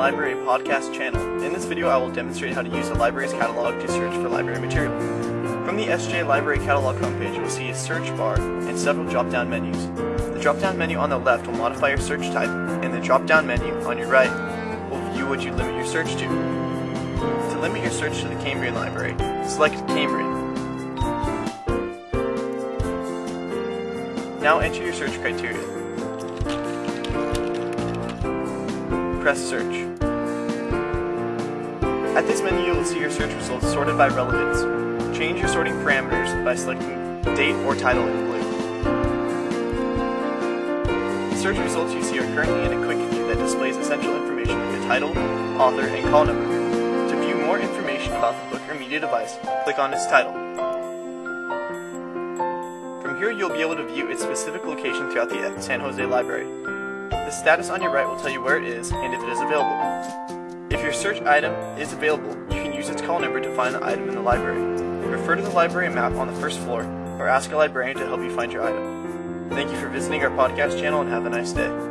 Library podcast channel. In this video, I will demonstrate how to use the library's catalog to search for library material. From the SJ Library Catalog homepage, you will see a search bar and several drop-down menus. The drop-down menu on the left will modify your search type, and the drop-down menu on your right will view what you limit your search to. To limit your search to the Cambrian Library, select Cambrian. Now enter your search criteria. Press search. At this menu, you will see your search results sorted by relevance. Change your sorting parameters by selecting date or title in blue. The search results you see are currently in a quick view that displays essential information like the title, author, and call number. To view more information about the book or media device, click on its title. From here, you'll be able to view its specific location throughout the San Jose Library. The status on your right will tell you where it is and if it is available. If your search item is available, you can use its call number to find the item in the library. Refer to the library map on the first floor or ask a librarian to help you find your item. Thank you for visiting our podcast channel and have a nice day.